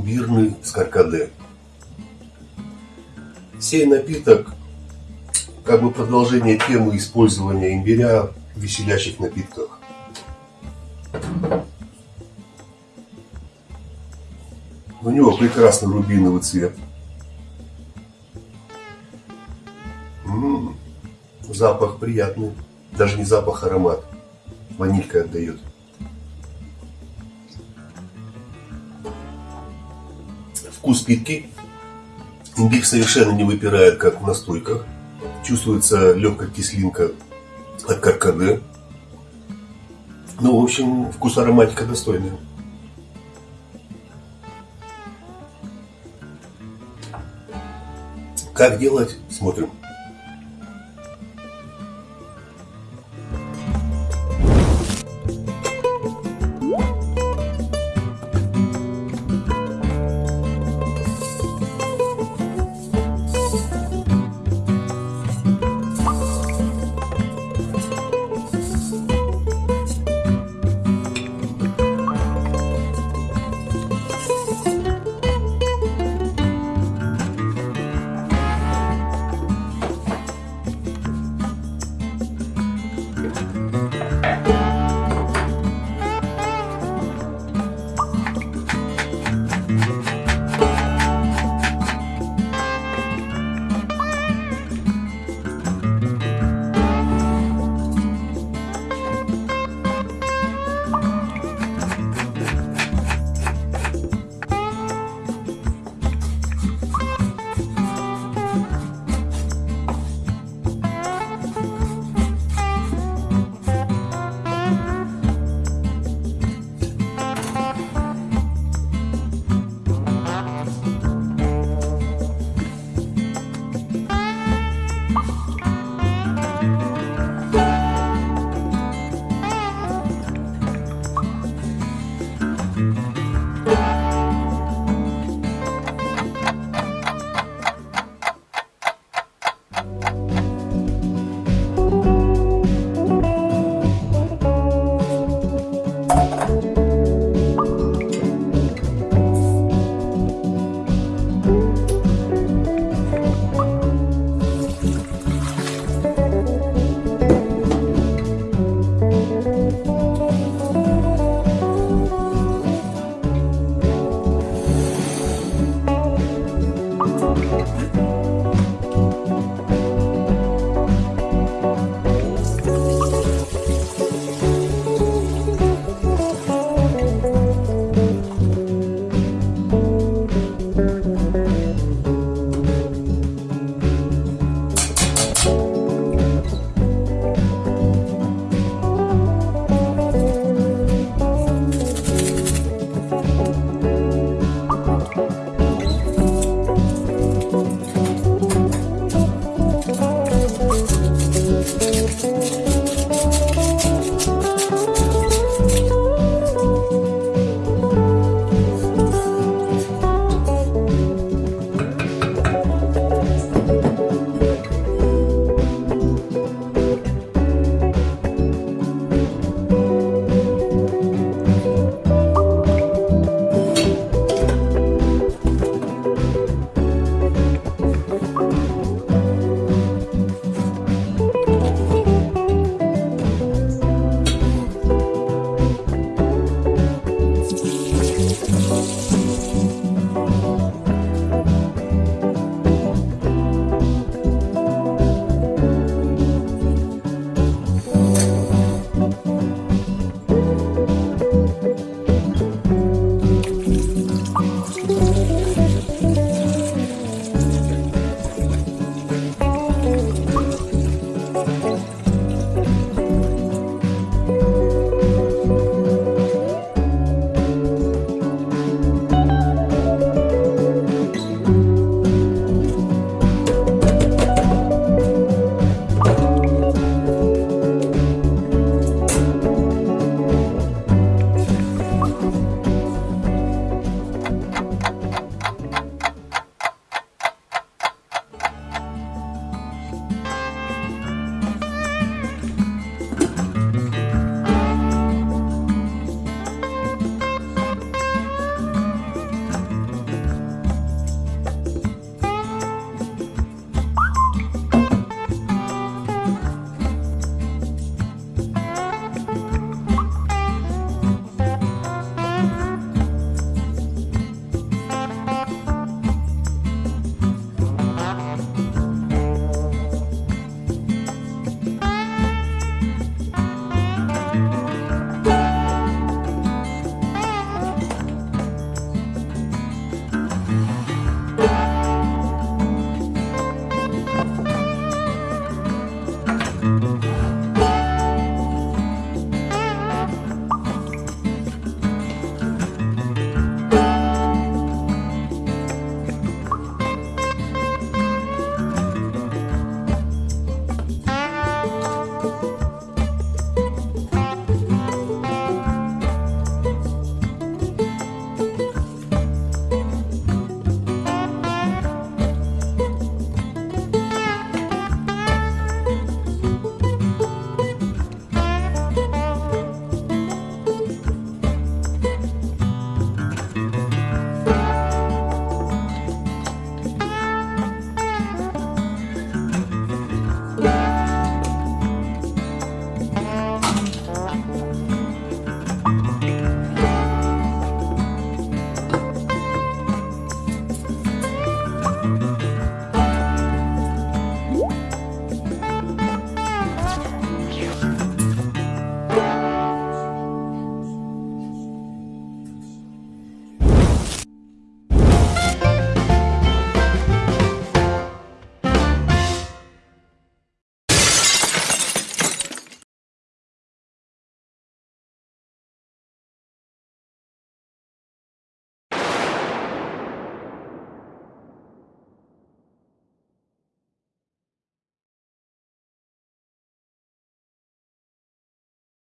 имбирный с. Сей напиток как бы продолжение темы использования имбиря в веселящих напитках. У него прекрасный рубиновый цвет. М -м -м, запах приятный. Даже не запах, а аромат. Ванилька отдает. Вкус питки. Имбирь совершенно не выпирает, как в настойках. Чувствуется легкая кислинка от каркаде. Ну, в общем, вкус ароматика достойный. Как делать? Смотрим.